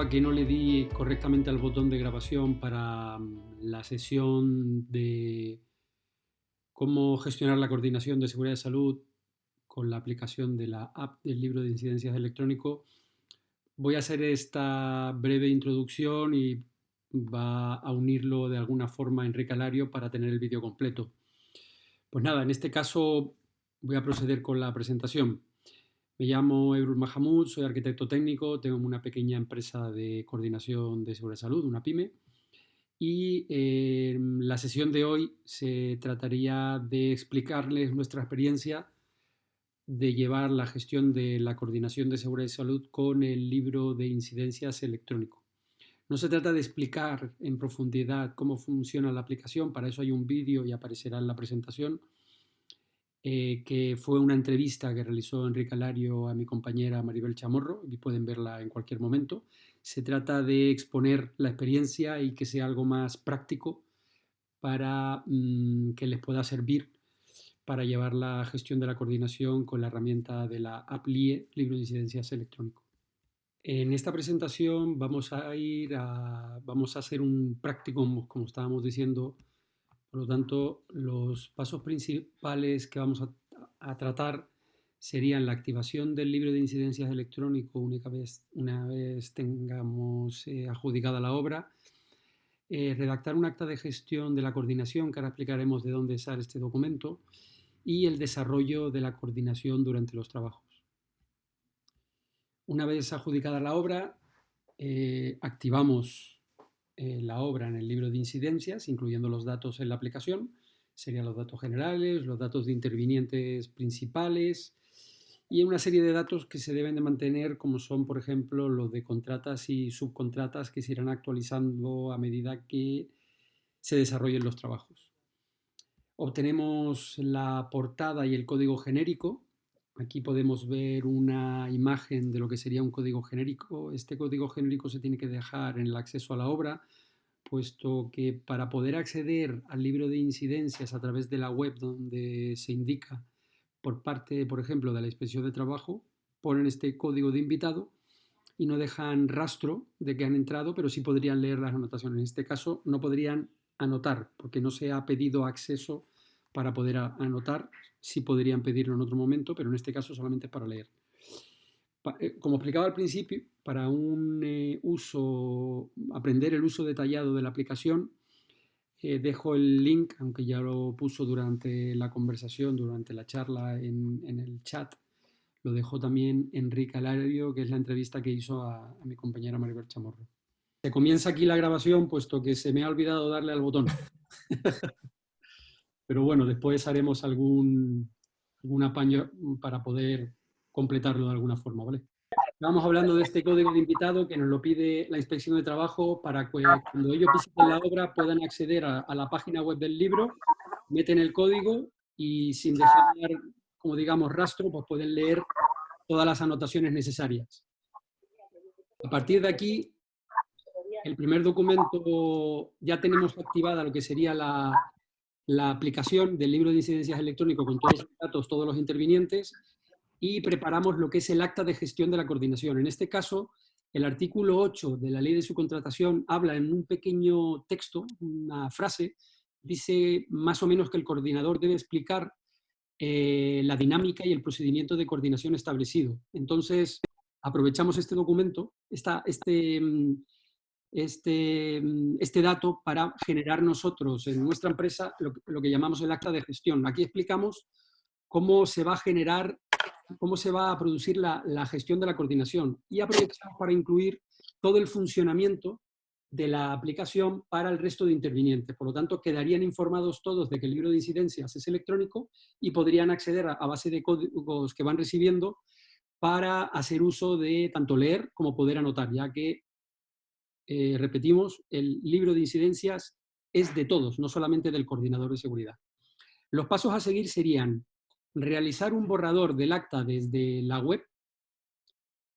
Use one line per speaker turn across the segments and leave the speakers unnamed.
a que no le di correctamente al botón de grabación para mm, la sesión de cómo gestionar la coordinación de seguridad de salud con la aplicación de la app del libro de incidencias electrónico, voy a hacer esta breve introducción y va a unirlo de alguna forma Enrique Alario para tener el vídeo completo. Pues nada, en este caso voy a proceder con la presentación. Me llamo Ebrul Mahamud, soy arquitecto técnico, tengo una pequeña empresa de coordinación de seguridad de salud, una PyME, y eh, la sesión de hoy se trataría de explicarles nuestra experiencia de llevar la gestión de la coordinación de seguridad y salud con el libro de incidencias electrónico. No se trata de explicar en profundidad cómo funciona la aplicación, para eso hay un vídeo y aparecerá en la presentación, eh, que fue una entrevista que realizó Enrique Alario a mi compañera Maribel Chamorro, y pueden verla en cualquier momento. Se trata de exponer la experiencia y que sea algo más práctico para mm, que les pueda servir para llevar la gestión de la coordinación con la herramienta de la AppLie, Libro de Incidencias Electrónico. En esta presentación vamos a ir vamos a hacer un práctico, como estábamos diciendo, por lo tanto, los pasos principales que vamos a, tratar serían la activación del libro de incidencias electrónico una vez, una vez tengamos eh, adjudicada la obra, eh, redactar un acta de gestión de la coordinación, que ahora explicaremos de dónde sale este documento, y el desarrollo de la coordinación durante los trabajos. Una vez adjudicada la obra, eh, activamos eh, la obra en el libro de incidencias, incluyendo los datos en la aplicación, serían los datos generales, los datos de intervinientes principales y una serie de datos que se deben de mantener como son, por ejemplo, los de contratas y subcontratas que se irán actualizando a medida que se desarrollen los trabajos. Obtenemos la portada y el código genérico. Aquí podemos ver una imagen de lo que sería un código genérico. Este código genérico se tiene que dejar en el acceso a la obra, puesto que para poder acceder al libro de incidencias a través de la web donde se indica por parte, por ejemplo, de la inspección de trabajo, ponen este código de invitado y no dejan rastro de que han entrado, pero sí podrían leer las anotaciones. En este caso no podrían anotar, porque no se ha pedido acceso para poder anotar, sí podrían pedirlo en otro momento, pero en este caso solamente para leer. Eh, como explicaba al principio, para un eh, uso, aprender el uso detallado de la aplicación, eh, dejo el link, aunque ya lo puso durante la conversación, durante la charla en, el chat, lo dejó también Enrique Alario, que es la entrevista que hizo a, a mi compañera Maribel Chamorro. Se comienza aquí la grabación, puesto que se me ha olvidado darle al botón. Pero bueno, después haremos algún, algún apaño para poder completarlo de alguna forma, ¿vale? Estamos hablando de este código de invitado que nos lo pide la inspección de trabajo para que cuando ellos visiten la obra puedan acceder a la página web del libro, meten el código y sin dejar, como digamos, rastro, pues pueden leer todas las anotaciones necesarias. A partir de aquí, el primer documento, ya tenemos activada lo que sería la, la aplicación del libro de incidencias electrónico con todos los datos, todos los intervinientes, y preparamos lo que es el acta de gestión de la coordinación. En este caso, el artículo 8 de la ley de subcontratación habla en un pequeño texto, una frase, dice más o menos que el coordinador debe explicar eh, la dinámica y el procedimiento de coordinación establecido. Entonces, aprovechamos este documento, esta, este, mm, este, mm, este dato para generar nosotros en nuestra empresa lo, que llamamos el acta de gestión. Aquí explicamos cómo se va a generar, cómo se va a producir la, la gestión de la coordinación y aprovechamos para incluir todo el funcionamiento de la aplicación para el resto de intervinientes. Por lo tanto, quedarían informados todos de que el libro de incidencias es electrónico y podrían acceder a, a, base de códigos que van recibiendo para hacer uso de tanto leer como poder anotar, ya que eh, repetimos, el libro de incidencias es de todos, no solamente del coordinador de seguridad. Los pasos a seguir serían realizar un borrador del acta desde la web,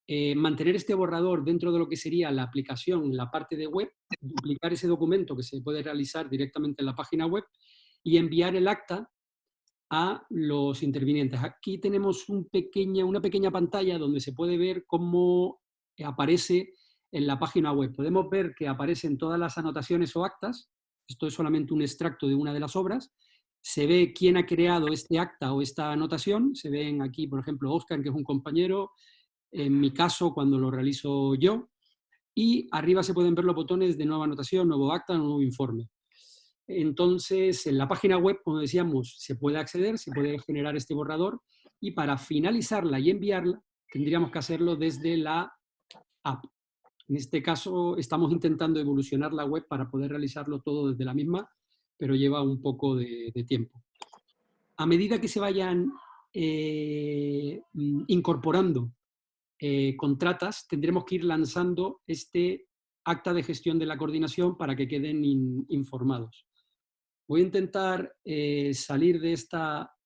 eh, mantener este borrador dentro de lo que sería la aplicación, la parte de web, duplicar ese documento que se puede realizar directamente en la página web y enviar el acta a los intervinientes. Aquí tenemos una pequeña pantalla donde se puede ver cómo aparece en la página web. Podemos ver que aparecen todas las anotaciones o actas, esto es solamente un extracto de una de las obras, se ve quién ha creado este acta o esta anotación, se ven aquí, por ejemplo, Oscar, que es un compañero, en mi caso, cuando lo realizo yo, y arriba se pueden ver los botones de nueva anotación, nuevo acta, nuevo informe. Entonces, en la página web, como decíamos, se puede acceder, se puede generar este borrador, y para finalizarla y enviarla, tendríamos que hacerlo desde la app. En este caso, estamos intentando evolucionar la web para poder realizarlo todo desde la misma, pero lleva un poco de, tiempo. A medida que se vayan eh, mm, incorporando eh, contratas, tendremos que ir lanzando este acta de gestión de la coordinación para que queden informados. Voy a intentar eh, salir de esta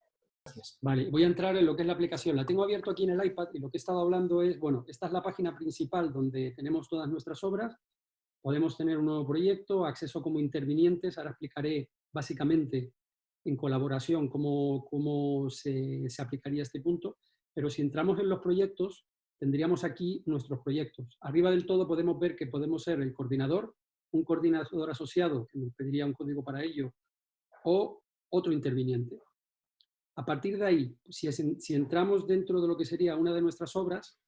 Vale, voy a entrar en lo que es la aplicación. La tengo abierto aquí en el iPad y lo que he estado hablando es, bueno, esta es la página principal donde tenemos todas nuestras obras. Podemos tener un nuevo proyecto, acceso como intervinientes. Ahora explicaré básicamente en colaboración cómo, cómo se, se aplicaría este punto. Pero si entramos en los proyectos, tendríamos aquí nuestros proyectos. Arriba del todo podemos ver que podemos ser el coordinador, un coordinador asociado, que nos pediría un código para ello, o otro interviniente. A partir de ahí, si, entramos dentro de lo que sería una de nuestras obras,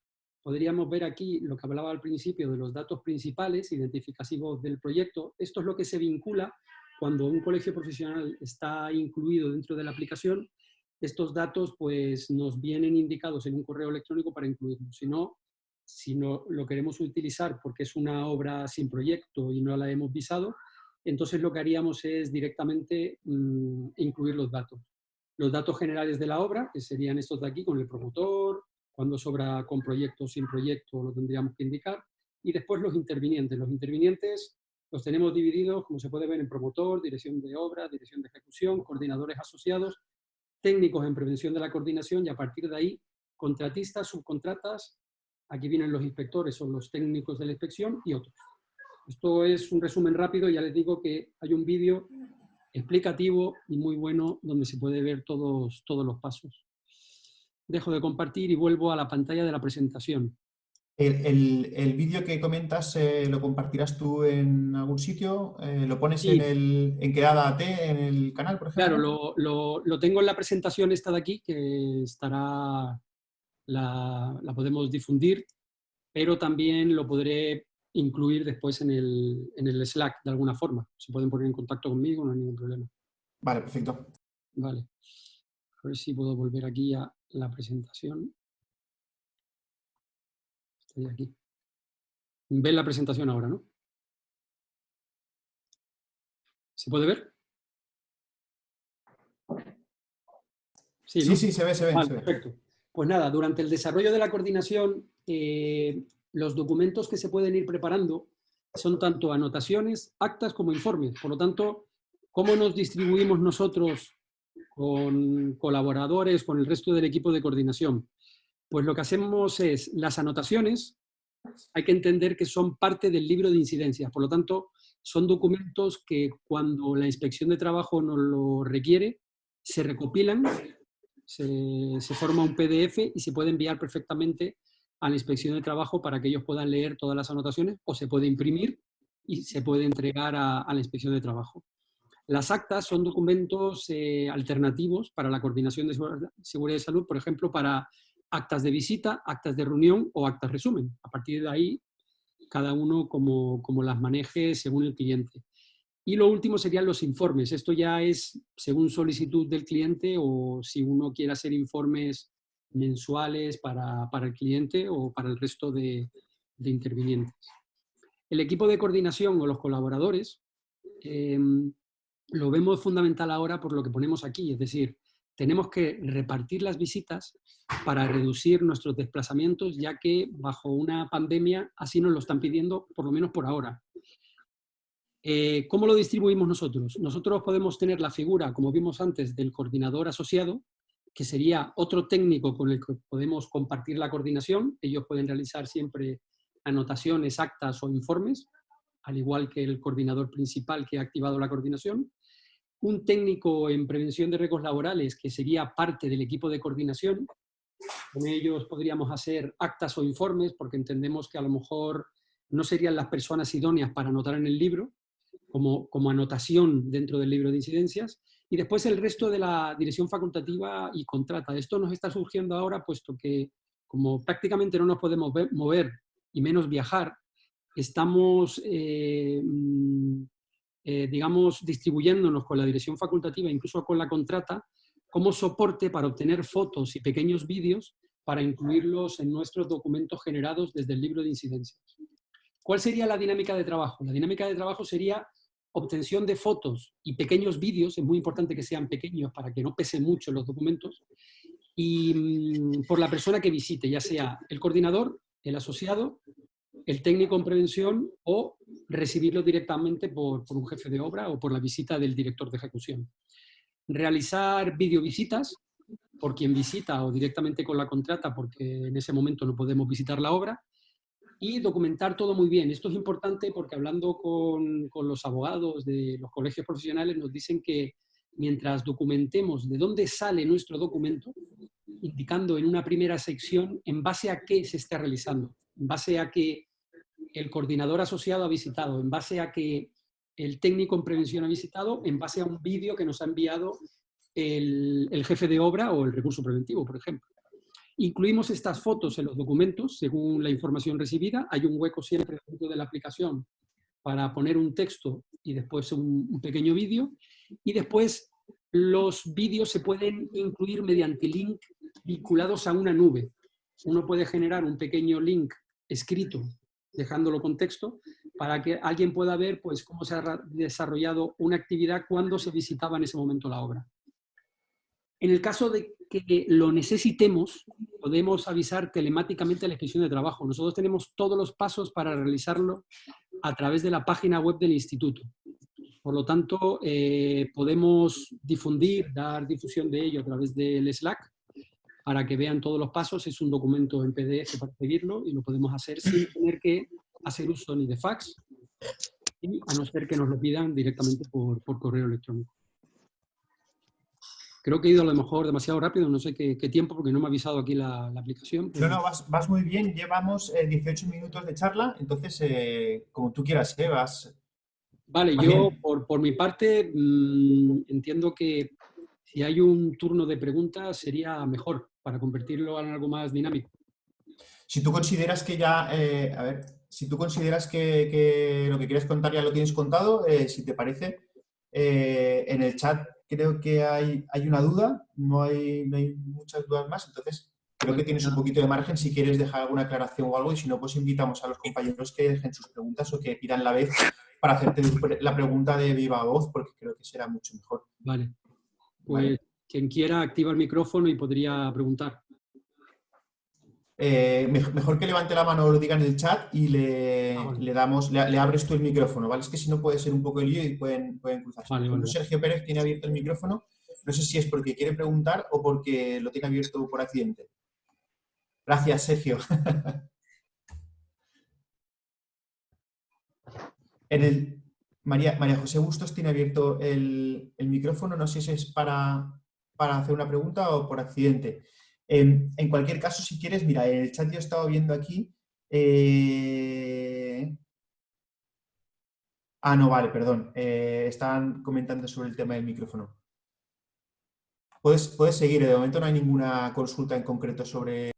podríamos ver aquí lo que hablaba al principio de los datos principales, identificativos del proyecto. Esto es lo que se vincula cuando un colegio profesional está incluido dentro de la aplicación. Estos datos pues, nos vienen indicados en un correo electrónico para incluirlos. Si no, si no lo queremos utilizar porque es una obra sin proyecto y no la hemos visado, entonces lo que haríamos es directamente mm, incluir los datos los datos generales de la obra, que serían estos de aquí con el promotor, cuando sobra con proyecto sin proyecto lo tendríamos que indicar, y después los intervinientes. Los intervinientes los tenemos divididos, como se puede ver, en promotor, dirección de obra, dirección de ejecución, coordinadores asociados, técnicos en prevención de la coordinación y a partir de ahí, contratistas, subcontratas, aquí vienen los inspectores, son los técnicos de la inspección y otros. Esto es un resumen rápido, ya les digo que hay un vídeo explicativo y muy bueno donde se puede ver todos, todos los pasos. Dejo de compartir y vuelvo a la pantalla de la presentación.
¿El, vídeo que comentas eh, lo compartirás tú en algún sitio? Eh, ¿Lo pones en, el, en Quedada T en el canal, por ejemplo?
Claro, lo, lo, tengo en la presentación esta de aquí, que estará, la, la podemos difundir, pero también lo podré incluir después en el, en el Slack de alguna forma. Se pueden poner en contacto conmigo, no hay ningún problema.
Vale, perfecto.
Vale. A ver si puedo volver aquí a la presentación. Estoy aquí. Ven la presentación ahora, ¿no? ¿Se puede ver?
Sí, sí, se ve, se ve.
Perfecto. Pues nada, durante el desarrollo de la coordinación eh, los documentos que se pueden ir preparando son tanto anotaciones, actas como informes. Por lo tanto, ¿cómo nos distribuimos nosotros con colaboradores, con el resto del equipo de coordinación? Pues lo que hacemos es las anotaciones, hay que entender que son parte del libro de incidencias. Por lo tanto, son documentos que cuando la inspección de trabajo nos lo requiere, se recopilan, se, se forma un PDF y se puede enviar perfectamente a la inspección de trabajo para que ellos puedan leer todas las anotaciones o se puede imprimir y se puede entregar a, la inspección de trabajo. Las actas son documentos eh, alternativos para la coordinación de seguridad y salud, por ejemplo, para actas de visita, actas de reunión o actas resumen. A partir de ahí, cada uno como, como las maneje según el cliente. Y lo último serían los informes. Esto ya es según solicitud del cliente o si uno quiere hacer informes mensuales para, el cliente o para el resto de, intervinientes. El equipo de coordinación o los colaboradores em, lo vemos fundamental ahora por lo que ponemos aquí, es decir, tenemos que repartir las visitas para reducir nuestros desplazamientos, ya que bajo una pandemia así nos lo están pidiendo, por lo menos por ahora. Eh, ¿Cómo lo distribuimos nosotros? Nosotros podemos tener la figura, como vimos antes, del coordinador asociado, que sería otro técnico con el que podemos compartir la coordinación. Ellos pueden realizar siempre anotaciones, actas o informes, al igual que el coordinador principal que ha activado la coordinación. Un técnico en prevención de riesgos laborales, que sería parte del equipo de coordinación. Con ellos podríamos hacer actas o informes, porque entendemos que a lo mejor no serían las personas idóneas para anotar en el libro, como, como anotación dentro del libro de incidencias, y después el resto de la dirección facultativa y contrata. Esto nos está surgiendo ahora, puesto que como prácticamente no nos podemos mover y menos viajar, estamos, eh, mm, eh, digamos, distribuyéndonos con la dirección facultativa, incluso con la contrata, como soporte para obtener fotos y pequeños vídeos para incluirlos en nuestros documentos generados desde el libro de incidencias. ¿Cuál sería la dinámica de trabajo? La dinámica de trabajo sería obtención de fotos y pequeños vídeos, es muy importante que sean pequeños para que no pesen mucho los documentos, y mm, por la persona que visite, ya sea el coordinador, el asociado, el técnico en prevención o recibirlo directamente por, por un jefe de obra o por la visita del director de ejecución. Realizar videovisitas por quien visita o directamente con la contrata porque en ese momento no podemos visitar la obra y documentar todo muy bien. Esto es importante porque hablando con, con, los abogados de los colegios profesionales nos dicen que mientras documentemos de dónde sale nuestro documento, indicando en una primera sección en base a qué se está realizando, en base a que el coordinador asociado ha visitado, en base a que el técnico en prevención ha visitado, en base a un vídeo que nos ha enviado el, el jefe de obra o el recurso preventivo, por ejemplo. Incluimos estas fotos en los documentos según la información recibida. Hay un hueco siempre dentro de la aplicación para poner un texto y después un, pequeño vídeo. Y después los vídeos se pueden incluir mediante link vinculados a una nube. Uno puede generar un pequeño link escrito, dejándolo con texto, para que alguien pueda ver pues, cómo se ha desarrollado una actividad cuando se visitaba en ese momento la obra. En el caso de que lo necesitemos, podemos avisar telemáticamente a la inspección de trabajo. Nosotros tenemos todos los pasos para realizarlo a través de la página web del instituto. Por lo tanto, eh, podemos difundir, dar difusión de ello a través del Slack para que vean todos los pasos. Es un documento en PDF para seguirlo y lo podemos hacer sin tener que hacer uso ni de fax, a no ser que nos lo pidan directamente por correo electrónico. Creo que he ido a lo mejor demasiado rápido, no sé qué, tiempo, porque no me ha avisado aquí la, aplicación.
No, no, vas, muy bien. Llevamos 18 eh, minutos de charla, entonces, eh, como tú quieras, ¿eh? vas...
Vale, yo por, mi parte mm, entiendo que si hay un turno de preguntas sería mejor para convertirlo en algo más dinámico.
Si tú consideras que ya, a ver, si tú consideras que, lo que quieres contar ya lo tienes contado, si te parece, en el chat creo que hay, hay una duda, no hay, no hay muchas dudas más, entonces creo que tienes un poquito de margen si quieres dejar alguna aclaración o algo y si no, pues invitamos a los compañeros que dejen sus preguntas o que pidan la vez para hacerte la pregunta de viva voz, porque creo que será mucho mejor.
Vale. Pues quien quiera activa el micrófono y podría preguntar.
Eh, mejor que levante la mano o lo diga en el chat y le, ah, le damos, le, abres tú el micrófono, ¿vale? Es que si no puede ser un poco el lío y pueden, pueden cruzarse. Sergio Pérez tiene abierto el micrófono, no sé si es porque quiere preguntar o porque lo tiene abierto por accidente. Gracias, Sergio. en el, María, María José Bustos tiene abierto el, el micrófono, no sé si es para, para hacer una pregunta o por accidente. En, cualquier caso, si quieres, mira, el chat yo he estado viendo aquí. Eh, ah, no, vale, perdón. Eh, estaban comentando sobre el tema del micrófono. Puedes, puedes seguir, de momento no hay ninguna consulta en concreto sobre...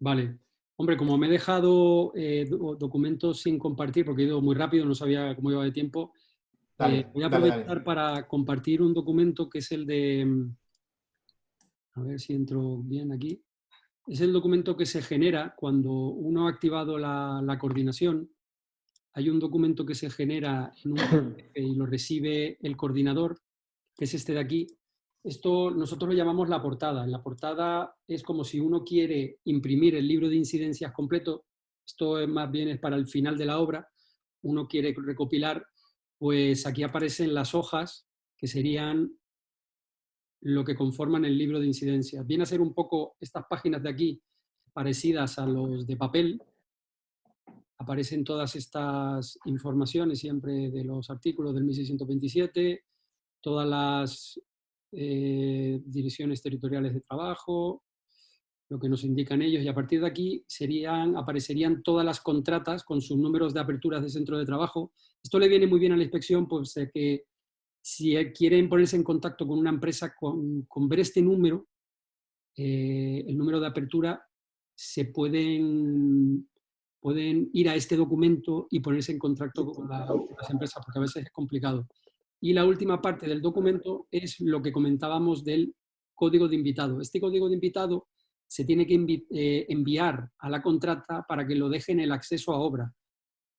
Vale. Hombre, como me he dejado eh, documentos sin compartir, porque he ido muy rápido, no sabía cómo iba de tiempo, voy a aprovechar para compartir un documento que es el de a ver si entro bien aquí, es el documento que se genera cuando uno ha activado la, coordinación. Hay un documento que se genera en un y lo recibe el coordinador, que es este de aquí. Esto nosotros lo llamamos la portada. En la portada es como si uno quiere imprimir el libro de incidencias completo. Esto más bien es para el final de la obra. Uno quiere recopilar, pues aquí aparecen las hojas que serían lo que conforman el libro de incidencias. Viene a ser un poco estas páginas de aquí parecidas a los de papel. Aparecen todas estas informaciones siempre de los artículos del 1627, todas las eh, direcciones territoriales de trabajo, lo que nos indican ellos, y a partir de aquí serían, aparecerían todas las contratas con sus números de aperturas de centro de trabajo. Esto le viene muy bien a la inspección, pues que si quieren ponerse en contacto con una empresa, con, ver este número, eh, el número de apertura, se pueden, pueden ir a este documento y ponerse en contacto con, con las empresas, porque a veces es complicado. Y la última parte del documento es lo que comentábamos del código de invitado. Este código de invitado se tiene que eh, enviar a la contrata para que lo dejen el acceso a obra,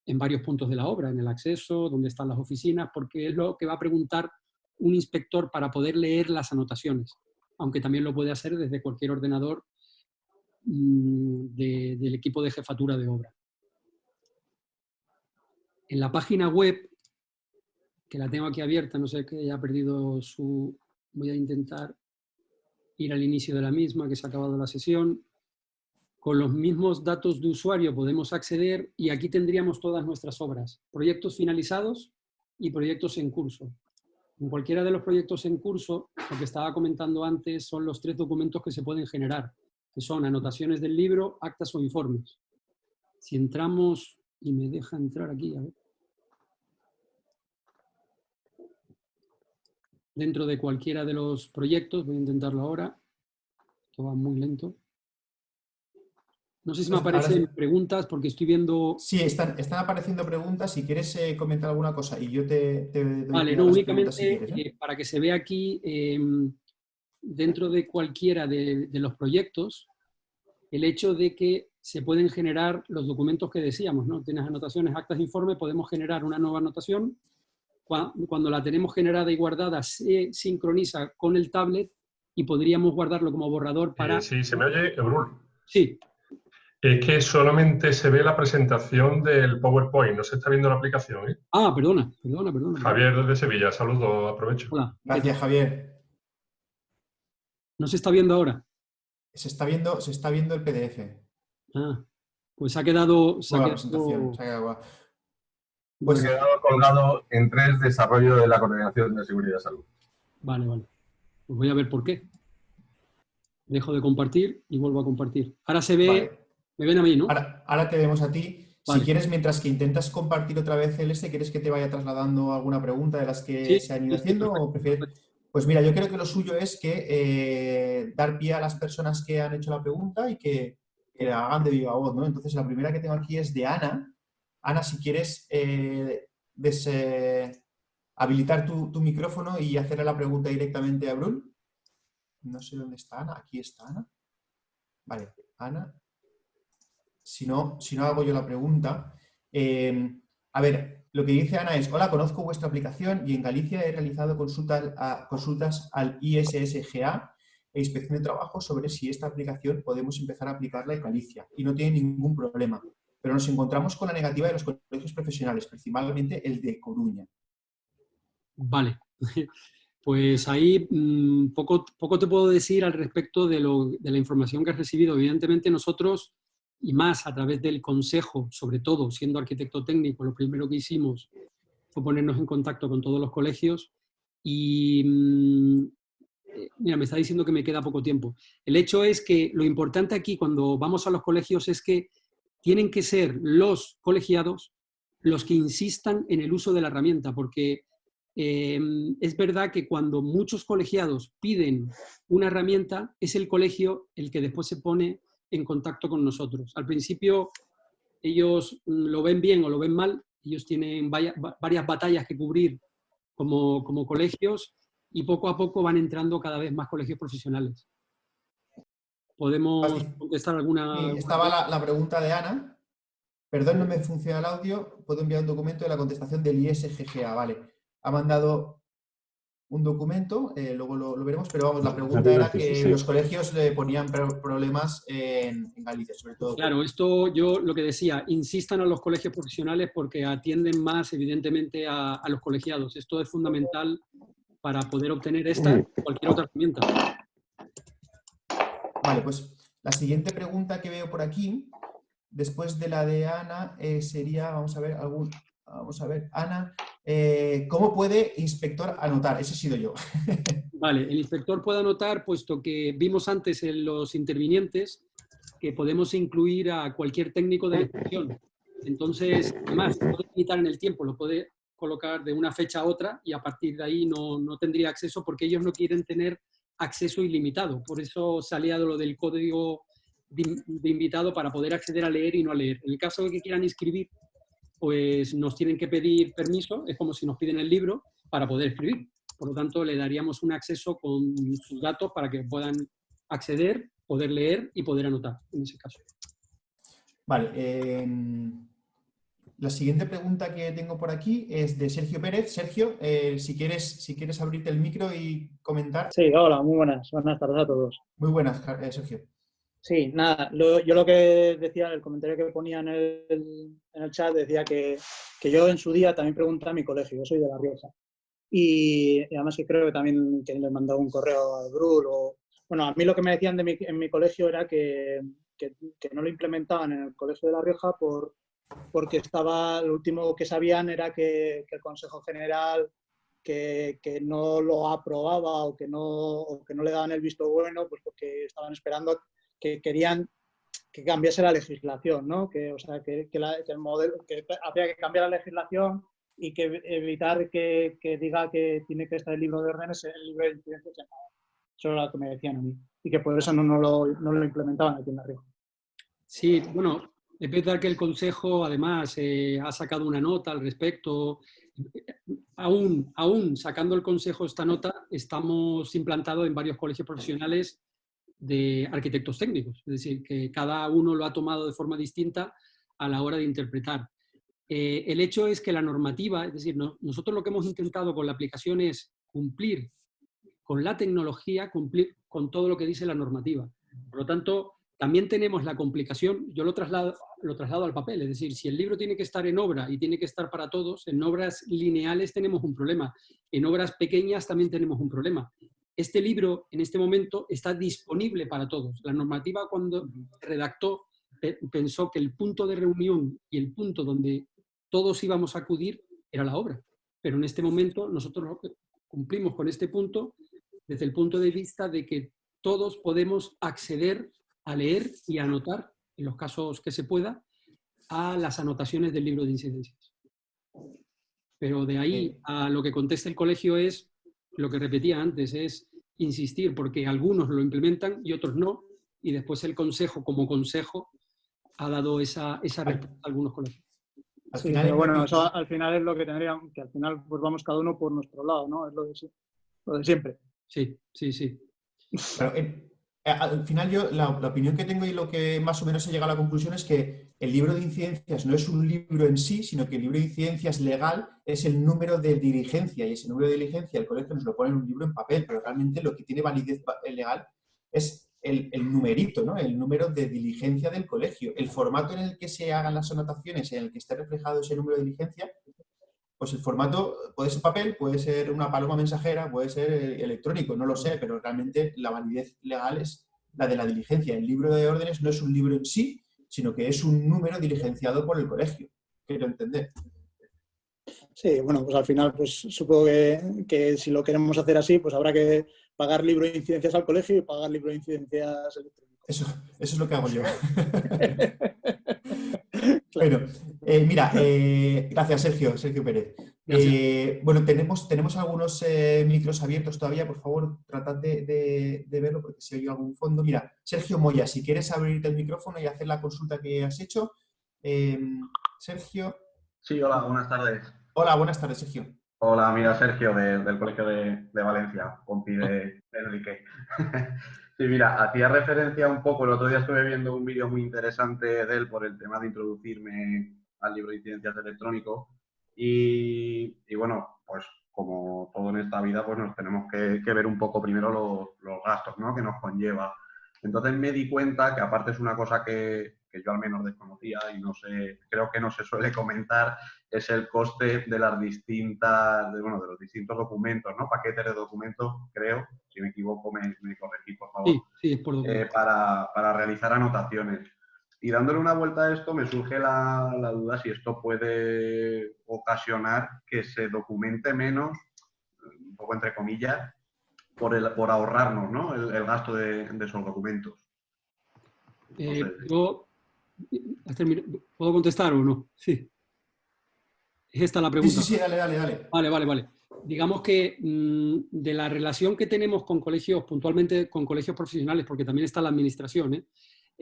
en varios puntos de la obra, en el acceso, donde están las oficinas, porque es lo que va a preguntar un inspector para poder leer las anotaciones, aunque también lo puede hacer desde cualquier ordenador mm, del equipo de jefatura de obra. En la página web, que la tengo aquí abierta, no sé que haya perdido su... Voy a intentar ir al inicio de la misma, que se ha acabado la sesión. Con los mismos datos de usuario podemos acceder y aquí tendríamos todas nuestras obras, proyectos finalizados y proyectos en curso. En cualquiera de los proyectos en curso, lo que estaba comentando antes son los tres documentos que se pueden generar, que son anotaciones del libro, actas o informes. Si entramos, y me deja entrar aquí, a ver. dentro de cualquiera de los proyectos. Voy a intentarlo ahora. Esto va muy lento. No sé si me pues aparecen preguntas porque estoy viendo...
Sí, están, están apareciendo preguntas. Si quieres eh, comentar alguna cosa y yo te,
Vale, no, únicamente ¿eh? Eh, para que se vea aquí, em, dentro de cualquiera de, de, los proyectos, el hecho de que se pueden generar los documentos que decíamos, ¿no? Tienes anotaciones, actas, informe, podemos generar una nueva anotación cuando la tenemos generada y guardada, se sincroniza con el tablet y podríamos guardarlo como borrador para...
Eh, sí, se me oye, Ebrul.
Sí.
Es que solamente se ve la presentación del PowerPoint, no se está viendo la aplicación. ¿eh?
Ah, perdona, perdona, perdona.
Javier desde Sevilla, saludo, aprovecho.
Hola. Gracias, Javier.
¿No se está viendo ahora?
Se está viendo, se está viendo el PDF.
Ah, pues ha quedado...
Se ha quedado... Se ha quedado
pues quedado colgado en tres desarrollo de la coordinación de seguridad y salud.
Vale, vale. Pues voy a ver por qué. Dejo de compartir y vuelvo a compartir. Ahora se ve, me ven a mí, ¿no?
Ahora, te vemos a ti. Si quieres, mientras que intentas compartir otra vez el este, ¿quieres que te vaya trasladando alguna pregunta de las que se han ido haciendo? O prefieres... Pues mira, yo creo que lo suyo es que eh, dar pie a las personas que han hecho la pregunta y que, que la hagan de viva voz, ¿no? Entonces, la primera que tengo aquí es de Ana, Ana, si quieres eh, habilitar tu, micrófono y hacerle la pregunta directamente a Brun. No sé dónde está Ana. Aquí está Ana. Vale, Ana. Si no, hago yo la pregunta. Eh, a ver, lo que dice Ana es, hola, conozco vuestra aplicación y en Galicia he realizado consultas, consultas al ISSGA e Inspección de Trabajo sobre si esta aplicación podemos empezar a aplicarla en Galicia y no tiene ningún problema pero nos encontramos con la negativa de los colegios profesionales, principalmente el de Coruña.
Vale, pues ahí mm, poco, poco te puedo decir al respecto de, la información que has recibido. Evidentemente nosotros, y más a través del consejo, sobre todo siendo arquitecto técnico, lo primero que hicimos fue ponernos en contacto con todos los colegios y mm, eh, mira, me está diciendo que me queda poco tiempo. El hecho es que lo importante aquí cuando vamos a los colegios es que tienen que ser los colegiados los que insistan en el uso de la herramienta, porque em, es verdad que cuando muchos colegiados piden una herramienta, es el colegio el que después se pone en contacto con nosotros. Al principio ellos mm, lo ven bien o lo ven mal, ellos tienen varias batallas que cubrir como, como colegios y poco a poco van entrando cada vez más colegios profesionales. ¿Podemos contestar alguna...?
estaba la, pregunta de Ana. Perdón, no me funciona el audio. Puedo enviar un documento de la contestación del ISGGA. Vale. Ha mandado un documento, eh, luego lo, veremos, pero vamos, la pregunta era que los colegios le ponían problemas en, Galicia, sobre todo.
Claro, esto yo lo que decía, insistan a los colegios profesionales porque atienden más, evidentemente, a, a los colegiados. Esto es fundamental para poder obtener esta o cualquier otra herramienta.
Vale, pues la siguiente pregunta que veo por aquí, después de la de Ana, eh, sería, vamos a ver, algún, vamos a ver, Ana, eh, ¿cómo puede inspector anotar? Ese he sido yo.
Vale, el inspector puede anotar, puesto que vimos antes en los intervinientes que podemos incluir a cualquier técnico de la inspección. Entonces, además, puede limitar en el tiempo, lo puede colocar de una fecha a otra y a partir de ahí no, no tendría acceso porque ellos no quieren tener acceso ilimitado. Por eso se ha aliado lo del código de, invitado para poder acceder a leer y no a leer. En el caso de que quieran inscribir, pues nos tienen que pedir permiso, es como si nos piden el libro para poder escribir. Por lo tanto, le daríamos un acceso con sus datos para que puedan acceder, poder leer y poder anotar, en ese caso.
Vale. Em, la siguiente pregunta que tengo por aquí es de Sergio Pérez. Sergio, eh, si, quieres, si quieres abrirte el micro y comentar.
Sí, hola, muy buenas. Buenas tardes a todos.
Muy buenas, eh, Sergio.
Sí, nada, yo lo que decía, el comentario que ponía en el, chat, decía que, yo en su día también pregunté a mi colegio, yo soy de La Rioja. Y, además que creo que también que le mandado un correo a Brul o... Bueno, a mí lo que me decían de mi, en mi colegio era que, que, no lo implementaban en el colegio de La Rioja por, porque estaba, lo último que sabían era que, el Consejo General que, que, no lo aprobaba o que no, o que no le daban el visto bueno, pues porque estaban esperando que querían que cambiase la legislación, ¿no? Que, o sea, que, que, el modelo, que había que cambiar la legislación y que evitar que, diga que tiene que estar el libro de órdenes el libro de incidencias Eso era lo que me decían a mí. Y que por eso no, no, lo, no lo implementaban aquí en arriba.
Sí, bueno, es verdad que el Consejo, además, eh, ha sacado una nota al respecto. Aún, aún sacando el Consejo esta nota, estamos implantados en varios colegios profesionales de arquitectos técnicos. Es decir, que cada uno lo ha tomado de forma distinta a la hora de interpretar. Eh, el hecho es que la normativa, es decir, nosotros lo que hemos intentado con la aplicación es cumplir con la tecnología, cumplir con todo lo que dice la normativa. Por lo tanto, también tenemos la complicación, yo lo traslado, lo traslado al papel, es decir, si el libro tiene que estar en obra y tiene que estar para todos, en obras lineales tenemos un problema, en obras pequeñas también tenemos un problema. Este libro, en este momento, está disponible para todos. La normativa, cuando redactó, pensó que el punto de reunión y el punto donde todos íbamos a acudir era la obra. Pero en este momento nosotros cumplimos con este punto desde el punto de vista de que todos podemos acceder a leer y a anotar, en los casos que se pueda, a las anotaciones del libro de incidencias. Pero de ahí a lo que contesta el colegio es, lo que repetía antes, es insistir, porque algunos lo implementan y otros no, y después el consejo, como consejo, ha dado esa, esa respuesta a algunos colegios.
Al final, pero bueno, eso al final es lo que tendríamos, que al final pues vamos cada uno por nuestro lado, ¿no? Es lo de, siempre.
Sí, sí, sí.
Eh, al final yo, la, opinión que tengo y lo que más o menos he llegado a la conclusión es que el libro de incidencias no es un libro en sí, sino que el libro de incidencias legal es el número de diligencia y ese número de diligencia el colegio nos lo pone en un libro en papel, pero realmente lo que tiene validez legal es el, numerito, ¿no? el número de diligencia del colegio. El formato en el que se hagan las anotaciones, en el que esté reflejado ese número de diligencia, pues el formato puede ser papel, puede ser una paloma mensajera, puede ser eh, electrónico, no lo sé, pero realmente la validez legal es la de la diligencia. El libro de órdenes no es un libro en sí, sino que es un número diligenciado por el colegio. Quiero entender.
Sí, bueno, pues al final pues supongo que, si lo queremos hacer así, pues habrá que pagar libro de incidencias al colegio y pagar libro de incidencias electrónicos.
Eso, eso es lo que hago yo. Bueno, eh, mira, eh, gracias Sergio, Sergio Pérez. Eh, bueno, tenemos, tenemos algunos micros abiertos todavía, por favor, tratad de, verlo porque si oye algún fondo. Mira, Sergio Moya, si quieres abrirte el micrófono y hacer la consulta que has hecho. Em, Sergio.
Sí, hola, buenas tardes.
Hola, buenas tardes, Sergio.
Hola, mira, Sergio, del Colegio de, Valencia, compi de Enrique. Sí, mira, hacía referencia un poco, el otro día estuve viendo un vídeo muy interesante de él por el tema de introducirme al libro de incidencias electrónico y, bueno, pues como todo en esta vida, pues nos tenemos que, ver un poco primero los, gastos ¿no? que nos conlleva. Entonces me di cuenta que aparte es una cosa que, que yo al menos desconocía y no sé, creo que no se suele comentar, es el coste de las distintas, de, bueno, de los distintos documentos, ¿no? Paquetes de documentos, creo, si me equivoco me, me corregí, por favor,
sí, sí, por
eh, para, para, realizar anotaciones. Y dándole una vuelta a esto, me surge la, la duda si esto puede ocasionar que se documente menos, un poco entre comillas, por, el, por ahorrarnos ¿no? el, gasto de, esos documentos.
Eh, ¿puedo, contestar o no? Sí. ¿Es esta la pregunta?
Sí, sí, dale, dale, dale.
Vale, vale, vale. Digamos que mm, de la relación que tenemos con colegios, puntualmente con colegios profesionales, porque también está la administración, ¿eh?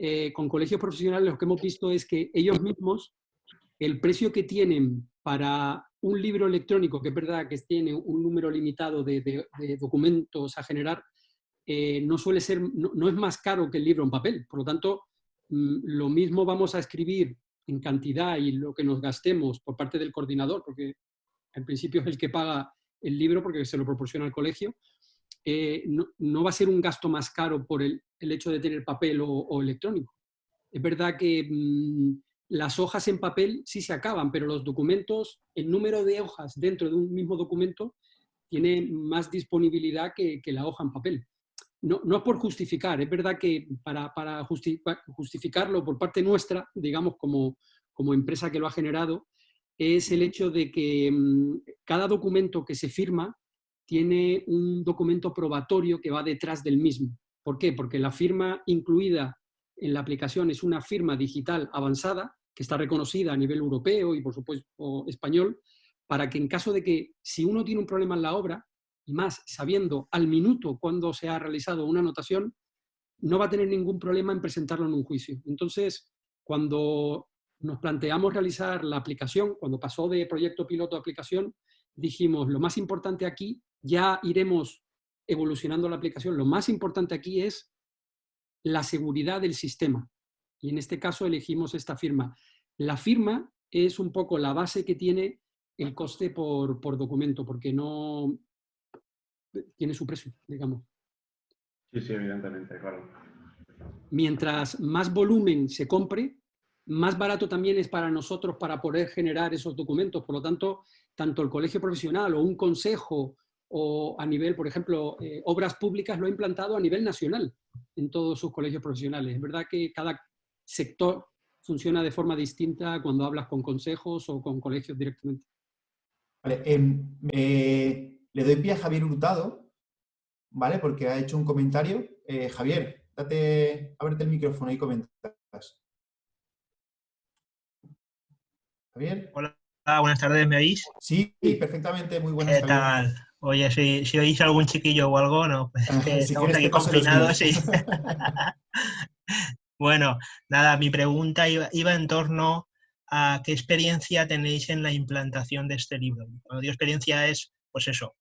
Eh, con colegios profesionales lo que hemos visto es que ellos mismos, el precio que tienen para un libro electrónico, que es verdad que tiene un número limitado de, documentos a generar, eh, no suele ser, no, es más caro que el libro en papel. Por lo tanto, mm, lo mismo vamos a escribir en cantidad y lo que nos gastemos por parte del coordinador, porque en principio es el que paga el libro porque se lo proporciona al colegio, eh, no, va a ser un gasto más caro por el, hecho de tener papel o, electrónico. Es verdad que mm, las hojas en papel sí se acaban, pero los documentos, el número de hojas dentro de un mismo documento tiene más disponibilidad que, la hoja en papel. No, no, es por justificar, es verdad que para, justificarlo por parte nuestra, digamos como, como empresa que lo ha generado, es el hecho de que mm, cada documento que se firma tiene un documento probatorio que va detrás del mismo. ¿Por qué? Porque la firma incluida en la aplicación es una firma digital avanzada que está reconocida a nivel europeo y por supuesto español, para que en caso de que si uno tiene un problema en la obra, y más sabiendo al minuto cuando se ha realizado una anotación, no va a tener ningún problema en presentarlo en un juicio. Entonces, cuando nos planteamos realizar la aplicación, cuando pasó de proyecto piloto a aplicación, dijimos, lo más importante aquí, ya iremos evolucionando la aplicación, lo más importante aquí es la seguridad del sistema. Y en este caso elegimos esta firma. La firma es un poco la base que tiene el coste por, documento, porque no tiene su precio, digamos.
Sí, sí, evidentemente, claro.
Mientras más volumen se compre, más barato también es para nosotros para poder generar esos documentos. Por lo tanto, tanto el colegio profesional o un consejo o a nivel, por ejemplo, eh, obras públicas lo ha implantado a nivel nacional en todos sus colegios profesionales. Es verdad que cada sector funciona de forma distinta cuando hablas con consejos o con colegios directamente.
Vale, em, le doy pie a Javier Hurtado, ¿vale? Porque ha hecho un comentario. Eh, Javier, date, ábrete el micrófono y comentas.
Javier. Hola, buenas tardes, ¿me oís?
Sí, perfectamente, muy buenas
¿Qué tal? Oye, si, oís algún chiquillo o algo, no, pues estamos aquí confinados, sí. Bueno, nada, mi pregunta iba, en torno a qué experiencia tenéis en la implantación de este libro. Cuando digo experiencia es, pues eso,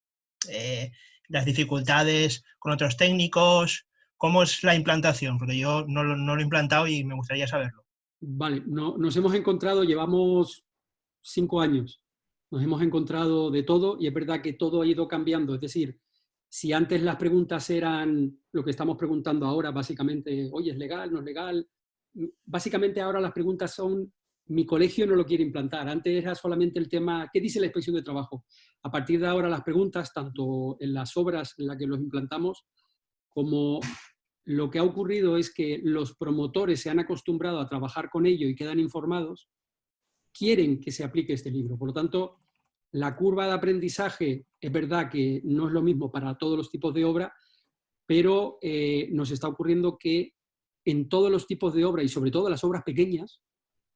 eh, las dificultades con otros técnicos, ¿cómo es la implantación? Porque yo no, lo he implantado y me gustaría saberlo.
Vale, no, nos hemos encontrado, llevamos cinco años, nos hemos encontrado de todo y es verdad que todo ha ido cambiando, es decir, si antes las preguntas eran lo que estamos preguntando ahora, básicamente, oye, ¿es legal? ¿No es legal? Básicamente ahora las preguntas son, mi colegio no lo quiere implantar. Antes era solamente el tema, ¿qué dice la inspección de trabajo? A partir de ahora las preguntas, tanto en las obras en las que los implantamos, como lo que ha ocurrido es que los promotores se han acostumbrado a trabajar con ello y quedan informados, quieren que se aplique este libro. Por lo tanto, la curva de aprendizaje es verdad que no es lo mismo para todos los tipos de obra, pero eh, nos está ocurriendo que en todos los tipos de obra y sobre todo las obras pequeñas,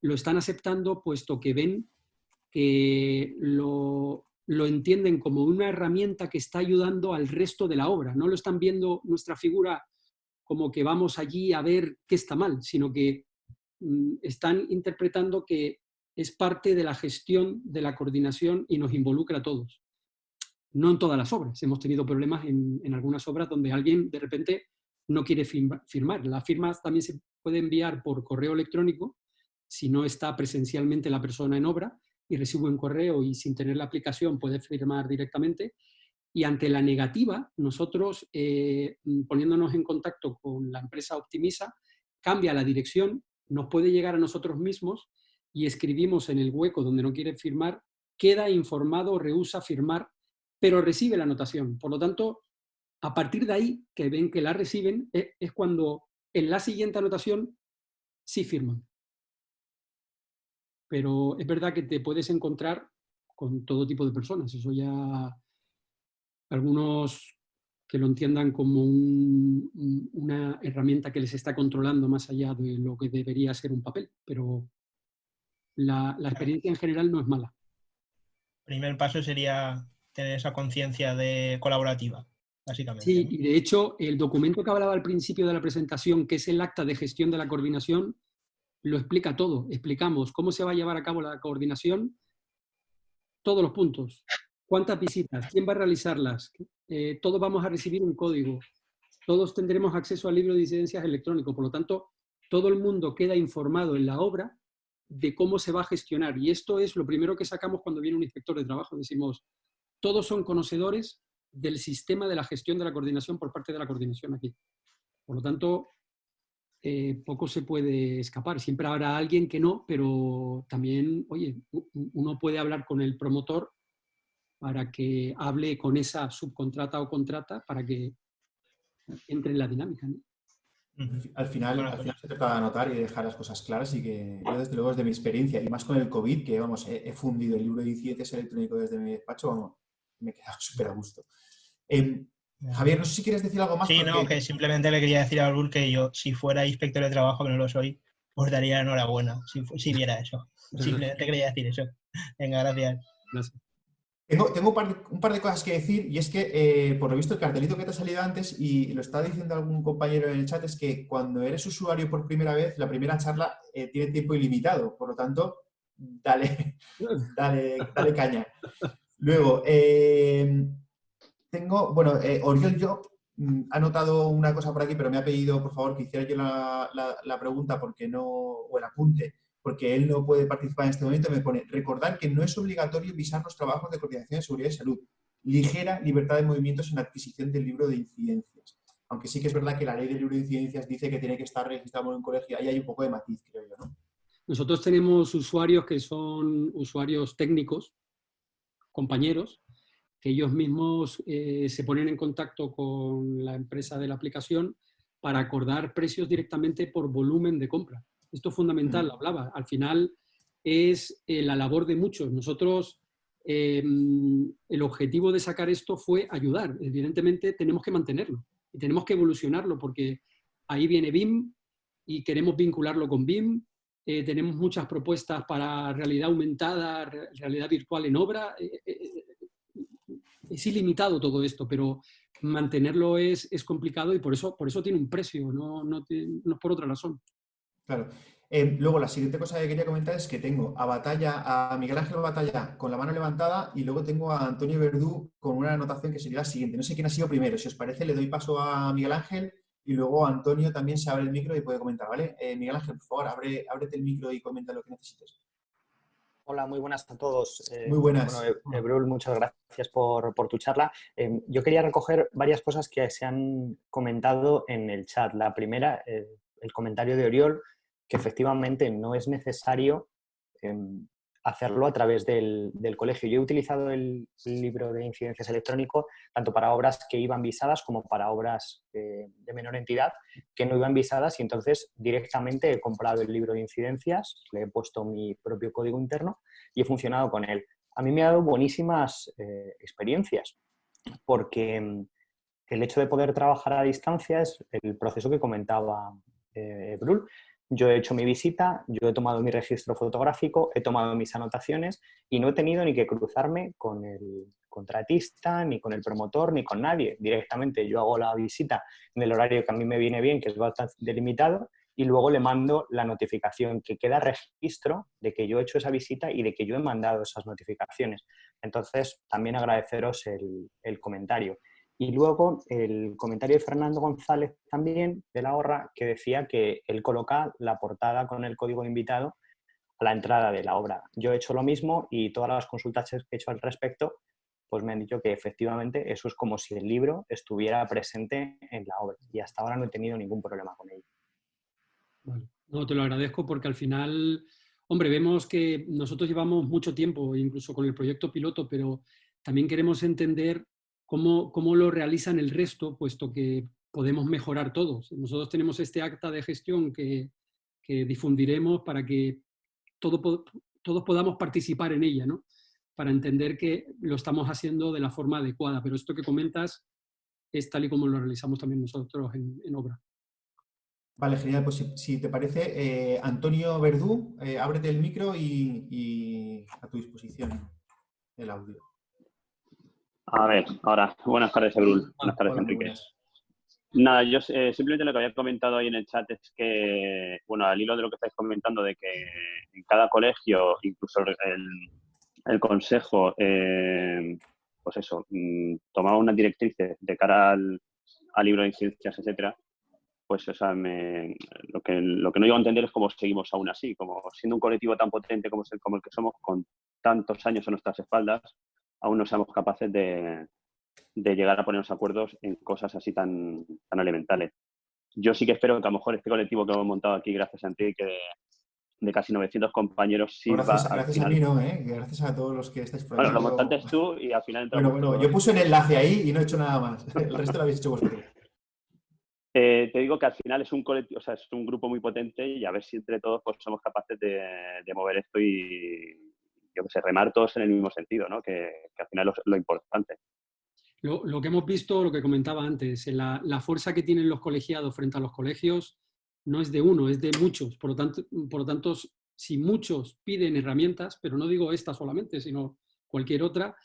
lo están aceptando puesto que ven que lo, lo entienden como una herramienta que está ayudando al resto de la obra. No lo están viendo nuestra figura como que vamos allí a ver qué está mal, sino que mm, están interpretando que es parte de la gestión, de la coordinación y nos involucra a todos. No en todas las obras. Hemos tenido problemas en, algunas obras donde alguien de repente no quiere firmar. La firma también se puede enviar por correo electrónico si no está presencialmente la persona en obra y recibe un correo y sin tener la aplicación puede firmar directamente. Y ante la negativa, nosotros, eh, poniéndonos en contacto con la empresa Optimisa, cambia la dirección, nos puede llegar a nosotros mismos y escribimos en el hueco donde no quiere firmar, queda informado, rehúsa firmar, pero recibe la anotación. Por lo tanto, a partir de ahí, que ven que la reciben, e, es cuando en la siguiente anotación sí firman. Pero es verdad que te puedes encontrar con todo tipo de personas. Eso ya... Algunos que lo entiendan como una herramienta que les está controlando más allá de lo que debería ser un papel, pero la, experiencia en general no es mala.
El primer paso sería tener esa conciencia de colaborativa, básicamente.
Sí, y de hecho, el documento que hablaba al principio de la presentación, que es el acta de gestión de la coordinación, lo explica todo. Explicamos cómo se va a llevar a cabo la coordinación, todos los puntos. ¿Cuántas visitas? ¿Quién va a realizarlas? Eh, todos vamos a recibir un código, todos tendremos acceso al libro de incidencias electrónico, por lo tanto, todo el mundo queda informado en la obra de cómo se va a gestionar. Y esto es lo primero que sacamos cuando viene un inspector de trabajo. Decimos, todos son conocedores del sistema de la gestión de la coordinación por parte de la coordinación aquí. Por lo tanto, eh, poco se puede escapar. Siempre habrá alguien que no, pero también, oye, uno puede hablar con el promotor para que hable con esa subcontrata o contrata para que entre en la dinámica.
Al final, al final se trata de anotar y dejar las cosas claras y que yo desde luego desde mi experiencia y más con el COVID, que vamos, he, fundido el libro de incidencias electrónico desde mi despacho, vamos, me he quedado súper a gusto. Em, Javier, no sé si quieres decir algo más.
Sí, no, que simplemente le quería decir a Albur que yo, si fuera inspector de trabajo, que no lo soy, os daría enhorabuena si, si viera eso. Simplemente quería decir eso. Venga, gracias. Gracias.
Tengo, un, par de, cosas que decir y es que, eh, por lo visto, el cartelito que te ha salido antes, y lo está diciendo algún compañero en el chat, es que cuando eres usuario por primera vez, la primera charla eh, tiene tiempo ilimitado. Por lo tanto, dale, dale, dale caña. Luego, eh, tengo, bueno, Oriol Job mm, ha notado una cosa por aquí, pero me ha pedido, por favor, que hiciera yo la, la pregunta porque no, o el apunte, porque él no puede participar en este momento, me pone, recordar que no es obligatorio visar los trabajos de coordinación de seguridad y salud. Ligera libertad de movimientos en la adquisición del libro de incidencias. Aunque sí que es verdad que la ley del libro de incidencias dice que tiene que estar registrado en un colegio. Ahí hay un poco de matiz, creo yo, ¿no?
Nosotros tenemos usuarios que son usuarios técnicos, compañeros, que ellos mismos eh, se ponen en contacto con la empresa de la aplicación para acordar precios directamente por volumen de compra. Esto es fundamental, lo hablaba. Al final es eh, la labor de muchos. Nosotros, em, el objetivo de sacar esto fue ayudar. Evidentemente tenemos que mantenerlo y tenemos que evolucionarlo porque ahí viene BIM y queremos vincularlo con BIM. Eh, tenemos muchas propuestas para realidad aumentada, realidad virtual en obra. Eh, es ilimitado todo esto, pero mantenerlo es, complicado y por eso, por eso tiene un precio, no, no es por otra razón.
Claro. Eh, luego, la siguiente cosa que quería comentar es que tengo a Batalla, a Miguel Ángel Batalla con la mano levantada y luego tengo a Antonio Verdú con una anotación que sería la siguiente. No sé quién ha sido primero. Si os parece, le doy paso a Miguel Ángel y luego Antonio también se abre el micro y puede comentar, ¿vale? Eh, Miguel Ángel, por favor, abre, ábrete el micro y comenta lo que necesites.
Hola, muy buenas a todos.
Eh, muy buenas.
Bueno, Ebrul, muchas gracias por, por tu charla. yo quería recoger varias cosas que se han comentado en el chat. La primera, el comentario de Oriol, que efectivamente no es necesario em, hacerlo a través del, colegio. Yo he utilizado el, libro de incidencias electrónico tanto para obras que iban visadas como para obras de menor entidad que no iban visadas y entonces directamente he comprado el libro de incidencias, le he puesto mi propio código interno y he funcionado con él. A mí me ha dado buenísimas eh, experiencias porque em, el hecho de poder trabajar a distancia es el proceso que comentaba eh, Brul. Yo he hecho mi visita, yo he tomado mi registro fotográfico, he tomado mis anotaciones y no he tenido ni que cruzarme con el contratista, ni con el promotor, ni con nadie. Directamente yo hago la visita en el horario que a mí me viene bien, que es bastante delimitado, y luego le mando la notificación, que queda registro de que yo he hecho esa visita y de que yo he mandado esas notificaciones. Entonces, también agradeceros el, el comentario. Y luego el comentario de Fernando González también, de la Horra, que decía que él coloca la portada con el código de invitado a la entrada de la obra. Yo he hecho lo mismo y todas las consultas que he hecho al respecto, pues me han dicho que efectivamente eso es como si el libro estuviera presente en la obra. Y hasta ahora no he tenido ningún problema con ello.
No, te lo agradezco porque al final, hombre, vemos que nosotros llevamos mucho tiempo, incluso con el proyecto piloto, pero también queremos entender cómo, lo realizan el resto, puesto que podemos mejorar todos. Nosotros tenemos este acta de gestión que, difundiremos para que todo, todos podamos participar en ella, ¿no? para entender que lo estamos haciendo de la forma adecuada. Pero esto que comentas es tal y como lo realizamos también nosotros en, obra.
Vale, genial. Pues si, te parece, eh, Antonio Verdú, eh, ábrete el micro y, a tu disposición el audio.
A ver, ahora, buenas tardes, Ebrul. Buenas tardes, Enrique. Nada, yo eh, simplemente lo que había comentado ahí en el chat es que, bueno, al hilo de lo que estáis comentando, de que en cada colegio, incluso el, consejo, eh, pues eso, mm, tomaba una directriz de cara al, libro de incidencias, etcétera, pues o sea, lo, que, lo que no llego a entender es cómo seguimos aún así, como siendo un colectivo tan potente como, el, como el que somos, con tantos años a nuestras espaldas, aún no seamos capaces de, de llegar a ponernos acuerdos en cosas así tan, tan elementales. Yo sí que espero que a lo mejor este colectivo que hemos montado aquí, gracias a Enrique, de, de casi 900 compañeros, sirva...
Gracias, a mí no, ¿eh? gracias a todos los que estáis
por Bueno, lo montaste tú y al final...
Bueno, bueno, yo puse un enlace ahí y no he hecho nada más. El resto lo habéis hecho vosotros.
Eh, te digo que al final es un colectivo, o sea, es un grupo muy potente y a ver si entre todos pues, somos capaces de, de mover esto y, yo que sé, remar todos en el mismo sentido, ¿no? Que, al final es lo importante.
Lo, que hemos visto, lo que comentaba antes, la, la, fuerza que tienen los colegiados frente a los colegios no es de uno, es de muchos. Por lo, tanto, por lo tanto, si muchos piden herramientas, pero no digo esta solamente, sino cualquier otra,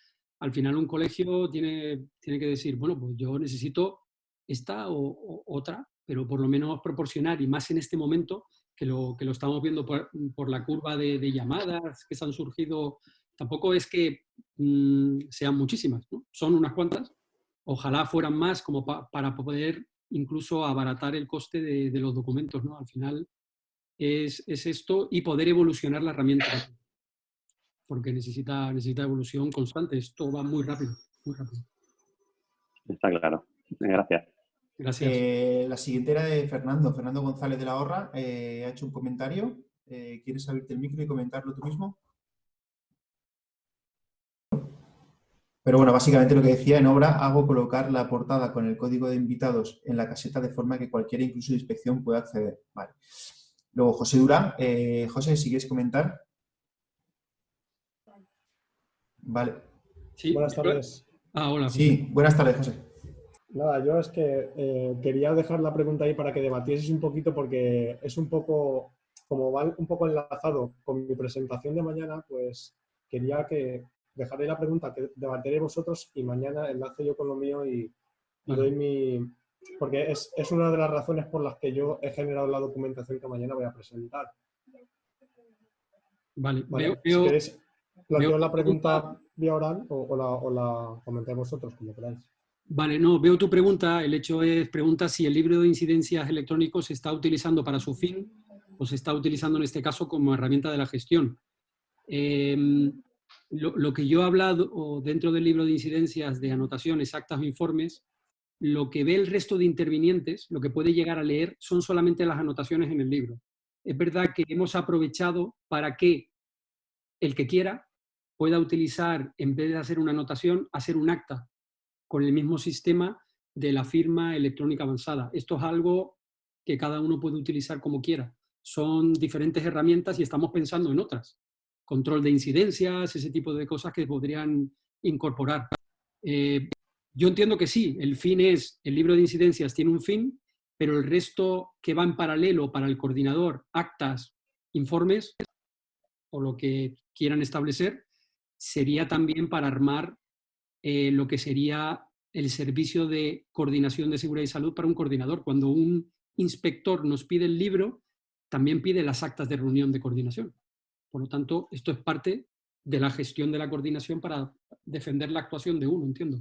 al final un colegio tiene, tiene que decir, bueno, pues yo necesito esta o, otra, pero por lo menos proporcionar, y más en este momento, que lo, que lo estamos viendo por, por la curva de, llamadas que se han surgido tampoco es que mm, sean muchísimas, son unas cuantas. Ojalá fueran más como para poder incluso abaratar el coste de, los documentos. ¿no? Al final es, esto y poder evolucionar la herramienta. Porque necesita, necesita evolución constante. Esto va muy rápido, muy rápido.
Está claro. Gracias.
Gracias.
Eh, la siguiente era de Fernando. Fernando González de la Horra eh, ha hecho un comentario. Eh, ¿Quieres abrirte el micro y comentarlo tú mismo? Pero bueno, básicamente lo que decía en obra, hago colocar la portada con el código de invitados en la caseta de forma que cualquiera, incluso de inspección, pueda acceder. Vale. Luego, José Durán. Eh, José, si quieres comentar. Vale.
Sí, buenas tardes.
Ah, hola.
Sí, buenas tardes, José.
Nada, yo es que eh, quería dejar la pregunta ahí para que debatieses un poquito porque es un poco, como va un poco enlazado con mi presentación de mañana, pues quería que dejaré la pregunta que debatiré vosotros y mañana enlace yo con lo mío y, doy mi... Porque es, una de las razones por las que yo he generado la documentación que mañana voy a presentar.
Vale,
vale si queréis, planteo la pregunta vía oral o, la, o la comentáis vosotros, como queráis.
Vale, no, veo tu pregunta. El hecho es, pregunta si el libro de incidencias electrónicos se está utilizando para su fin o se está utilizando en este caso como herramienta de la gestión. Eh, lo, que yo he hablado dentro del libro de incidencias de anotaciones, actas o informes, lo que ve el resto de intervinientes, lo que puede llegar a leer, son solamente las anotaciones en el libro. Es verdad que hemos aprovechado para que el que quiera pueda utilizar, en vez de hacer una anotación, hacer un acta con el mismo sistema de la firma electrónica avanzada. Esto es algo que cada uno puede utilizar como quiera. Son diferentes herramientas y estamos pensando en otras control de incidencias, ese tipo de cosas que podrían incorporar. Eh, yo entiendo que sí, el fin es, el libro de incidencias tiene un fin, pero el resto que va en paralelo para el coordinador, actas, informes, o lo que quieran establecer, sería también para armar eh, lo que sería el servicio de coordinación de seguridad y salud para un coordinador. Cuando un inspector nos pide el libro, también pide las actas de reunión de coordinación. Por lo tanto, esto es parte de la gestión de la coordinación para defender la actuación de uno, entiendo.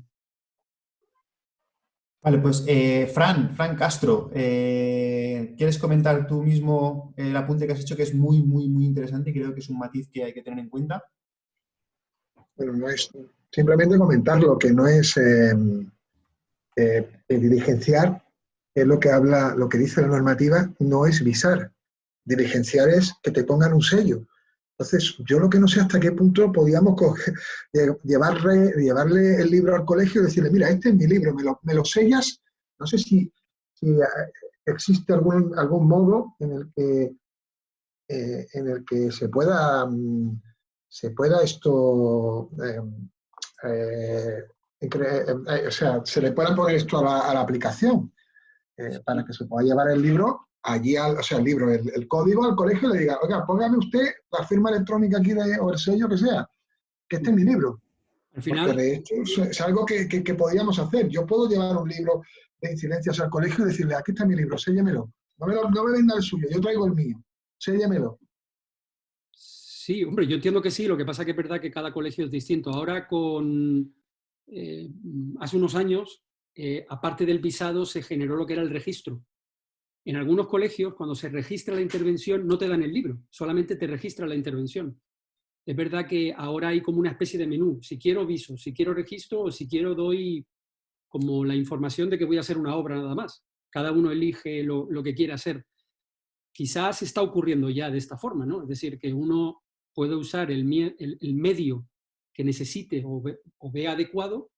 Vale, pues eh, Fran, Fran Castro, eh, ¿quieres comentar tú mismo el apunte que has hecho que es muy, muy, muy interesante y creo que es un matiz que hay que tener en cuenta?
Bueno, no es simplemente comentarlo, que no es em, eh, diligenciar, es lo que habla, lo que dice la normativa, no es visar. Diligenciar es que te pongan un sello. Entonces, yo lo que no sé hasta qué punto podíamos llevarle, llevarle el libro al colegio y decirle, mira, este es mi libro, me lo, sellas. No sé si, eh, existe algún, algún modo en el que, eh, en el que se pueda, mm, se pueda esto eh, o sea, se le pueda poner esto a la, aplicación para que se pueda llevar el libro allí, o sea, el libro, el, código al colegio y le diga, oiga, póngame usted la firma electrónica aquí de, o el sello que sea, que esté en mi libro. Al final... de hecho es, algo que, que, podríamos hacer. Yo puedo llevar un libro de incidencias al colegio y decirle, aquí está mi libro, séllemelo. No me, no me venda el suyo, yo traigo el mío, séllemelo.
Sí, hombre, yo entiendo que sí, lo que pasa que es verdad que cada colegio es distinto. Ahora con... Eh, hace unos años, eh, aparte del visado, se generó lo que era el registro. En algunos colegios, cuando se registra la intervención, no te dan el libro, solamente te registra la intervención. Es verdad que ahora hay como una especie de menú. Si quiero viso, si quiero registro o si quiero doy como la información de que voy a hacer una obra nada más. Cada uno elige lo, que quiere hacer. Quizás está ocurriendo ya de esta forma, ¿no? Es decir, que uno puede usar el, medio que necesite o, o vea adecuado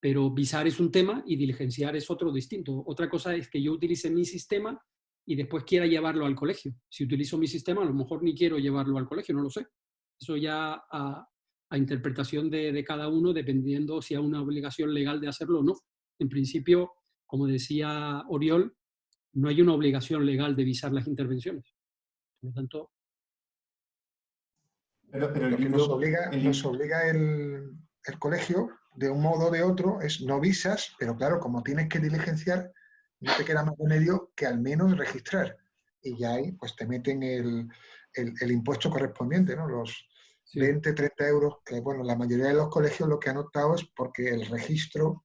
pero visar es un tema y diligenciar es otro distinto. Otra cosa es que yo utilice mi sistema y después quiera llevarlo al colegio. Si utilizo mi sistema, a lo mejor ni quiero llevarlo al colegio, no lo sé. Eso ya a, interpretación de, cada uno, dependiendo si hay una obligación legal de hacerlo o no. En principio, como decía Oriol, no hay una obligación legal de visar las intervenciones. Por lo tanto...
Pero, pero el nos obliga, nos obliga el, el colegio de un modo o de otro es no visas, pero claro, como tienes que diligenciar, no te queda más remedio que al menos registrar. Y ya ahí pues te meten el, el, impuesto correspondiente, ¿no? Los 20, 30 euros, que bueno, la mayoría de los colegios lo que han optado es porque el registro,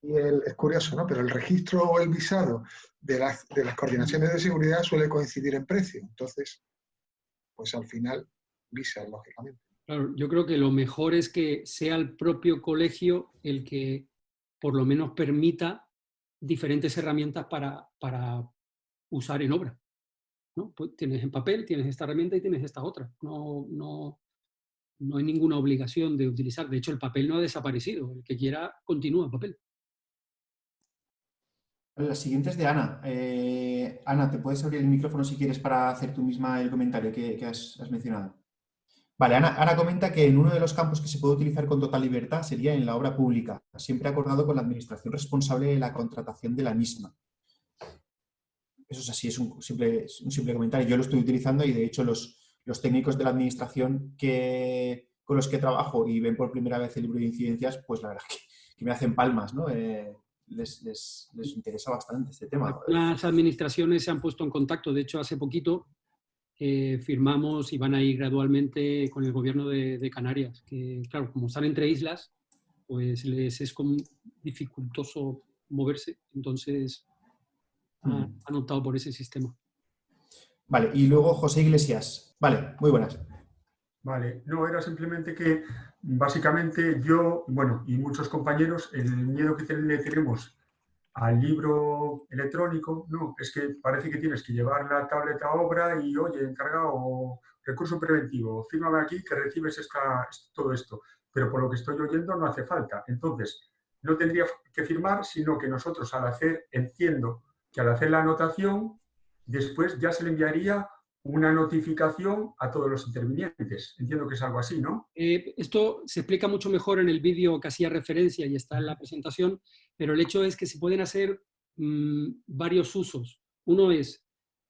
y el, es curioso, ¿no? Pero el registro o el visado de las, de las coordinaciones de seguridad suele coincidir en precio. Entonces, pues al final lógicamente.
Claro, yo creo que lo mejor es que sea el propio colegio el que por lo menos permita diferentes herramientas para, para usar en obra. ¿no? Pues tienes en papel, tienes esta herramienta y tienes esta otra. No, no, no hay ninguna obligación de utilizar. De hecho, el papel no ha desaparecido. El que quiera, continúa en papel.
La siguiente es de Ana. Eh, Ana, ¿te puedes abrir el micrófono si quieres para hacer tú misma el comentario que, has, has mencionado? Vale, Ana, comenta que en uno de los campos que se puede utilizar con total libertad sería en la obra pública, siempre acordado con la administración responsable de la contratación de la misma. Eso es así, es un simple, un simple comentario. Yo lo estoy utilizando y de hecho los, los técnicos de la administración que, con los que trabajo y ven por primera vez el libro de incidencias, pues la verdad que, que me hacen palmas, ¿no? Eh, les, les, les, interesa bastante este tema.
Las administraciones se han puesto en contacto, de hecho hace poquito eh, firmamos y van a ir gradualmente con el gobierno de, Canarias, que claro, como están entre islas, pues les es como dificultoso moverse, entonces han, optado por ese sistema.
Vale, y luego José Iglesias. Vale, muy buenas.
Vale, no, era simplemente que básicamente yo, bueno, y muchos compañeros, el miedo que le tenemos al libro electrónico, no, es que parece que tienes que llevar la tableta a obra y, oye, encargado, recurso preventivo, fírmame aquí que recibes esta, todo esto. Pero por lo que estoy oyendo no hace falta. Entonces, no tendría que firmar, sino que nosotros al hacer, entiendo que al hacer la anotación, después ya se le enviaría una notificación a todos los intervinientes. Entiendo que es algo así, ¿no?
Eh, esto se explica mucho mejor en el vídeo que hacía referencia y está en la presentación, pero el hecho es que se pueden hacer mm, varios usos. Uno es,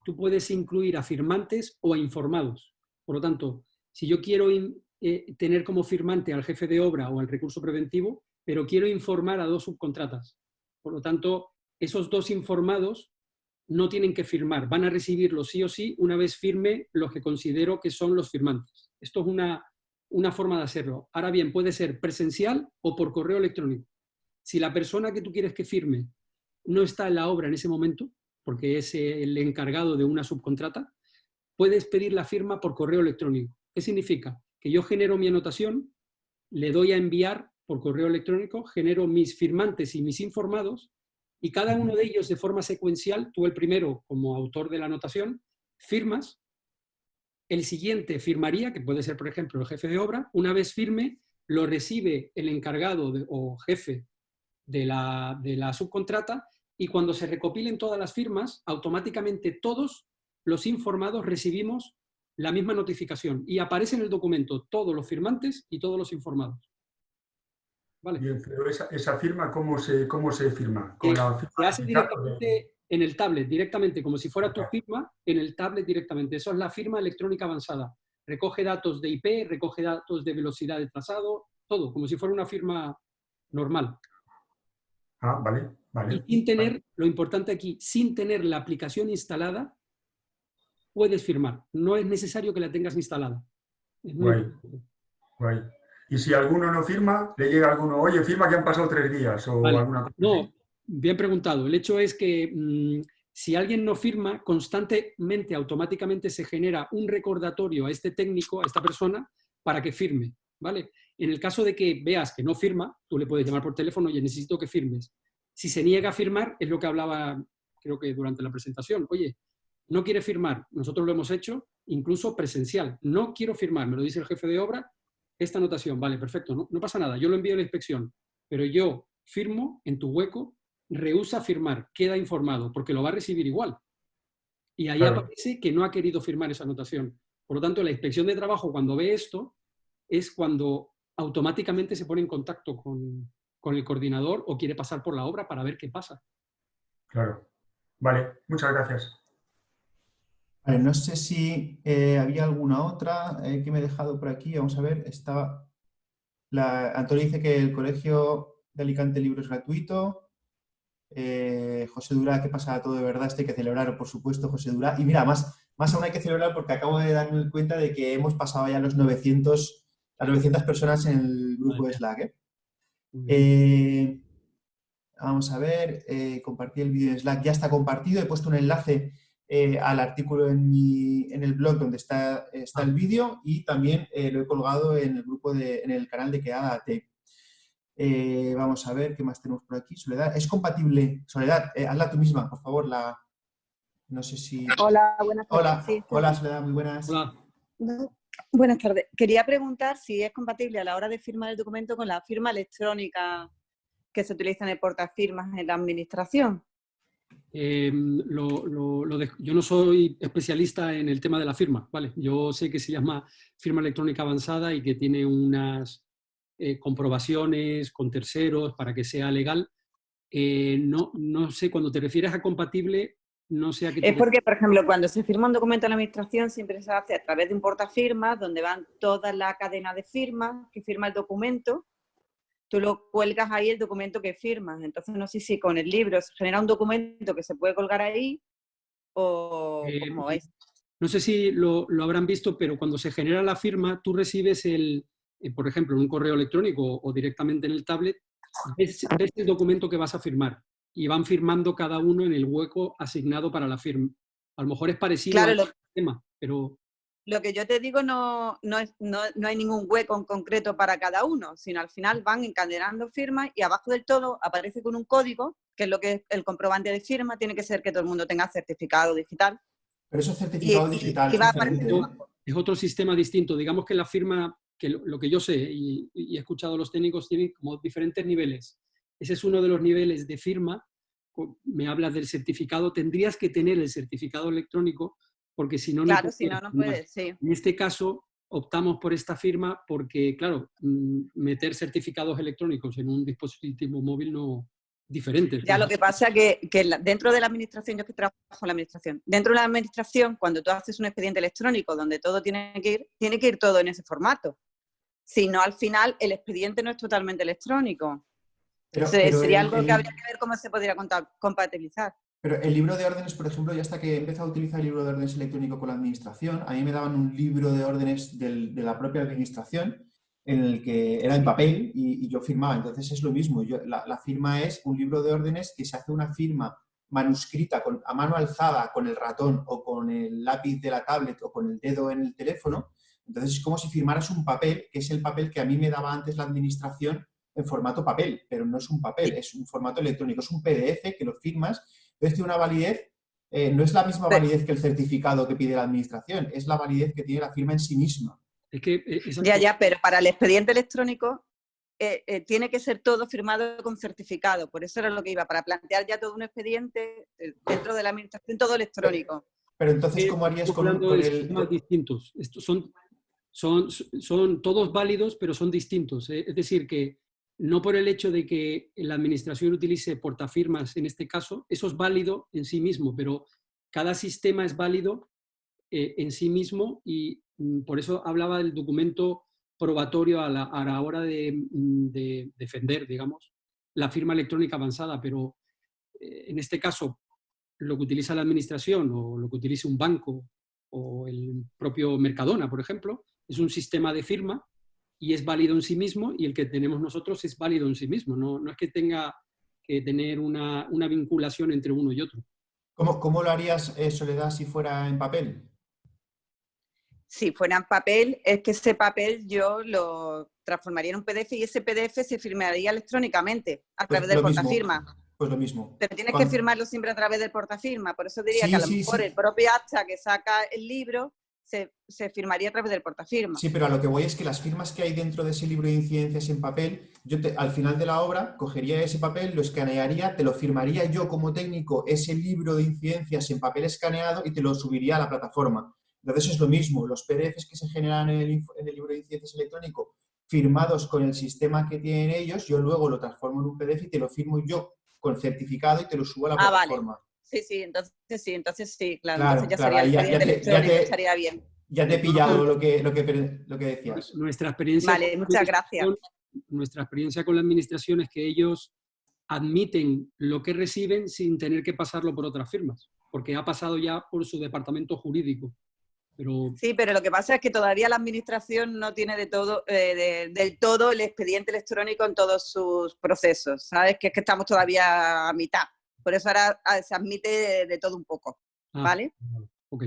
tú puedes incluir a firmantes o a informados. Por lo tanto, si yo quiero eh, tener como firmante al jefe de obra o al recurso preventivo, pero quiero informar a dos subcontratas. Por lo tanto, esos dos informados no tienen que firmar, van a recibirlo sí o sí una vez firme los que considero que son los firmantes. Esto es una, una forma de hacerlo. Ahora bien, puede ser presencial o por correo electrónico. Si la persona que tú quieres que firme no está en la obra en ese momento, porque es el encargado de una subcontrata, puedes pedir la firma por correo electrónico. ¿Qué significa? Que yo genero mi anotación, le doy a enviar por correo electrónico, genero mis firmantes y mis informados, y cada uno de ellos de forma secuencial, tú el primero como autor de la anotación, firmas, el siguiente firmaría, que puede ser por ejemplo el jefe de obra, una vez firme, lo recibe el encargado o jefe de la, de la subcontrata y cuando se recopilen todas las firmas, automáticamente todos los informados recibimos la misma notificación y aparece en el documento todos los firmantes y todos los informados. ¿vale?
Bien, pero esa, esa firma, ¿cómo se, cómo se firma? ¿Con
Eh,
la firma
se hace directamente en el tablet, directamente, como si fuera tu firma, en el tablet directamente. Eso es la firma electrónica avanzada. Recoge datos de IP, recoge datos de velocidad de trazado, todo, como si fuera una firma normal.
Ah, vale, vale.
Y sin tener, lo importante aquí, sin tener la aplicación instalada, puedes firmar. No es necesario que la tengas instalada.
Guay. Guay. Y si alguno no firma, le llega alguno, oye, firma que han pasado tres días o
Vale.
alguna cosa.
No, bien preguntado. El hecho es que mm, si alguien no firma, constantemente, automáticamente se genera un recordatorio a este técnico, a esta persona, para que firme. ¿vale? En el caso de que veas que no firma, tú le puedes llamar por teléfono, y necesito que firmes. Si se niega a firmar, es lo que hablaba, creo que durante la presentación. Oye, no quiere firmar, nosotros lo hemos hecho, incluso presencial. No quiero firmar, me lo dice el jefe de obra, esta anotación, vale, perfecto, no, no pasa nada, yo lo envío a la inspección, pero yo firmo en tu hueco, rehúsa firmar, queda informado, porque lo va a recibir igual. Y ahí
Claro.
aparece que no ha querido firmar esa anotación. Por lo tanto, la inspección de trabajo, cuando ve esto, es cuando automáticamente se pone en contacto con, con el coordinador o quiere pasar por la obra para ver qué pasa.
Claro. Vale, muchas gracias.
Vale, no sé si eh, había alguna otra eh, que me he dejado por aquí. Vamos a ver, estaba... La, Antonio dice que el Colegio de Alicante Libro es gratuito. Eh, José Durá, ¿qué pasa todo de verdad? Esto hay que celebrar, por supuesto, José Durá. Y mira, más, más aún hay que celebrar porque acabo de darme cuenta de que hemos pasado ya los 900, las 900 personas en el grupo de Slack. ¿eh? Eh, vamos a ver, eh, compartí el vídeo en Slack, ya está compartido, he puesto un enlace eh, al artículo en, mi, en el blog donde está, está el vídeo y también eh, lo he colgado en el grupo de, en el canal de Quedada.at. Eh, vamos a ver qué más tenemos por aquí. Soledad, ¿es compatible? Soledad, eh, hazla tú misma, por favor. La, no sé si...
Hola, buenas tardes.
Hola,
Sí,
hola Soledad, muy buenas.
No, Buenas tardes. Quería preguntar si es compatible a la hora de firmar el documento con la firma electrónica que se utiliza en el portafirmas en la administración.
De- yo no soy especialista en el tema de la firma, ¿vale? Yo sé que se llama firma electrónica avanzada y que tiene unas eh, comprobaciones con terceros para que sea legal. Eh, no, no sé, cuando te refieres a compatible, no sé a qué te
Es porque, por ejemplo, cuando se firma un documento en la administración siempre se hace a través de un portafirmas donde van toda la cadena de firmas que firma el documento. Tú lo cuelgas ahí el documento que firmas. Entonces no sé si con el libro se genera un documento que se puede colgar ahí o
Eh,
es.
No sé si lo, lo habrán visto, pero cuando se genera la firma, tú recibes el, eh, por ejemplo, en un correo electrónico o directamente en el tablet, ves, ves el documento que vas a firmar y van firmando cada uno en el hueco asignado para la firma. A lo mejor es parecido
Claro,
al
lo-
sistema, pero
Lo que yo te digo no, no, es- no, no hay ningún hueco en concreto para cada uno, sino al final van encadenando firmas y abajo del todo aparece con un código, que es lo que es el comprobante de firma, tiene que ser que todo el mundo tenga certificado digital.
Pero eso es certificado
Y-
digital.
y
es
otro sistema distinto. Digamos que la firma, que lo, lo que yo sé y, y he escuchado a los técnicos, tiene como diferentes niveles. Ese es uno de los niveles de firma. Me hablas del certificado. Tendrías que tener el certificado electrónico porque si no, no
Claro, si no,
puedes
no
firmar.
puedes, sí.
En este caso, optamos por esta firma porque, claro, mm, meter certificados electrónicos en un dispositivo móvil no diferente.
Ya lo que pasa que, que dentro de la administración, yo que trabajo en la administración, dentro de la administración, cuando tú haces un expediente electrónico donde todo tiene que ir, tiene que ir todo en ese formato. Si no, al final el expediente no es totalmente electrónico.
Pero-
Se-
pero
sería
el-
algo
el-
que habría que ver cómo se podría compatibilizar.
Pero el libro de órdenes, por ejemplo, ya hasta que he empezado a utilizar el libro de órdenes electrónico con la administración, a mí me daban un libro de órdenes del- de la propia administración en el que era en papel y, y yo firmaba. Entonces es lo mismo. Yo- la, la firma es un libro de órdenes que se hace una firma manuscrita con, a mano alzada con el ratón o con el lápiz de la tablet o con el dedo en el teléfono. Entonces es como si firmaras un papel, que es el papel que a mí me daba antes la administración en formato papel, pero no es un papel, es un formato electrónico, es un PDF que lo firmas entonces tiene una validez, eh, no es la misma validez que el certificado que pide la administración, es la validez que tiene la firma en sí misma.
Es que eh,
Ya, ya, pero para el expediente electrónico eh, eh, tiene que ser todo firmado con certificado. Por eso era lo que iba, para plantear ya todo un expediente dentro de la administración, todo electrónico.
Pero entonces, ¿cómo harías con, con el...?
distintos. Estos son, son, son todos válidos, pero son distintos. ¿eh? Es decir, que no por el hecho de que la administración utilice portafirmas en este caso, eso es válido en sí mismo, pero cada sistema es válido eh, en sí mismo y mm, por eso hablaba del documento probatorio a la, hora mm, de, defender, digamos, la firma electrónica avanzada, pero eh, en este caso lo que utiliza la administración o lo que utilice un banco o el propio Mercadona, por ejemplo, es un sistema de firma y es válido en sí mismo y el que tenemos nosotros es válido en sí mismo, no, no es que tenga que tener una, una, vinculación entre uno y otro.
¿Cómo, cómo lo harías, eh, Soledad, si fuera en papel?
Si fuera en papel, es que ese papel yo lo transformaría en un PDF y ese PDF se firmaría electrónicamente a
Pues
través del
mismo.
portafirma.
Pues lo mismo.
Pero tienes que firmarlo siempre a través del portafirma. Por eso diría
Sí,
que a lo
sí,
mejor
sí.
el propio acta que saca el libro se, se firmaría a través del portafirma.
Sí, pero a lo que voy es que las firmas que hay dentro de ese libro de incidencias en papel, yo te- al final de la obra cogería ese papel, lo escanearía, te lo firmaría yo como técnico ese libro de incidencias en papel escaneado y te lo subiría a la plataforma. Entonces es lo mismo, los PDFs que se generan en el, en el libro de incidencias electrónico firmados con el sistema que tienen ellos, yo luego lo transformo en un PDF y te lo firmo yo con certificado y te lo subo a la
Ah, vale. Sí, sí, entonces sí, entonces sí, claro.
Claro,
entonces ya
claro,
sería
ya-
expediente
ya te- ya te-
estaría bien.
Ya te he pillado lo que, lo que, lo que decías.
Nuestra experiencia,
Vale,
con la
muchas gracias.
administración- nuestra experiencia con la administración es que ellos admiten lo que reciben sin tener que pasarlo por otras firmas, porque ha pasado ya por su departamento jurídico. Pero
Sí, pero lo que pasa es que todavía la administración no tiene de todo, eh, de- del todo el expediente electrónico en todos sus procesos, ¿sabes? Que es que estamos todavía a mitad. Por eso ahora ah, se admite de, de todo un poco,
Ah,
¿vale?
ok.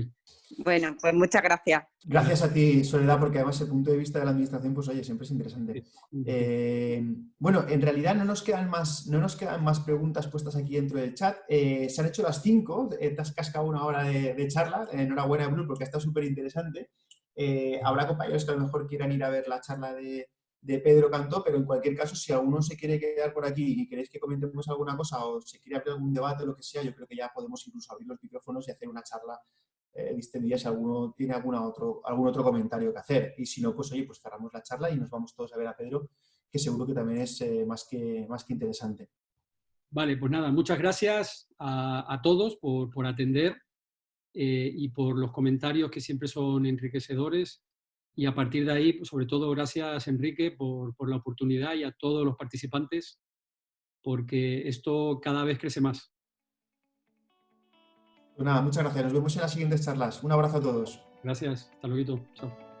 Bueno, pues muchas gracias.
Gracias a ti, Soledad, porque además el punto de vista de la administración, pues oye, siempre es interesante. Eh, bueno, en realidad no nos quedan más, no nos quedan más preguntas puestas aquí dentro del chat. Eh, se han hecho las cinco, eh, te has cascado una hora de, de charla. Enhorabuena, Blue, porque ha estado súper interesante. Eh, habrá compañeros que a lo mejor quieran ir a ver la charla de, de Pedro Cantó, pero en cualquier caso, si alguno se quiere quedar por aquí y queréis que comentemos alguna cosa o se quiere abrir algún debate o lo que sea, yo creo que ya podemos incluso abrir los micrófonos y hacer una charla eh, distendida si alguno tiene alguna otro, algún otro comentario que hacer. Y si no, pues oye, pues cerramos la charla y nos vamos todos a ver a Pedro, que seguro que también es eh, más, que, más que interesante.
Vale, pues nada, muchas gracias a, todos por, por atender eh, y por los comentarios que siempre son enriquecedores. Y a partir de ahí, pues, sobre todo, gracias Enrique por, por la oportunidad y a todos los participantes, porque esto cada vez crece más.
Pues nada, muchas gracias. Nos vemos en las siguientes charlas. Un abrazo a todos.
Gracias, hasta luego. Chao.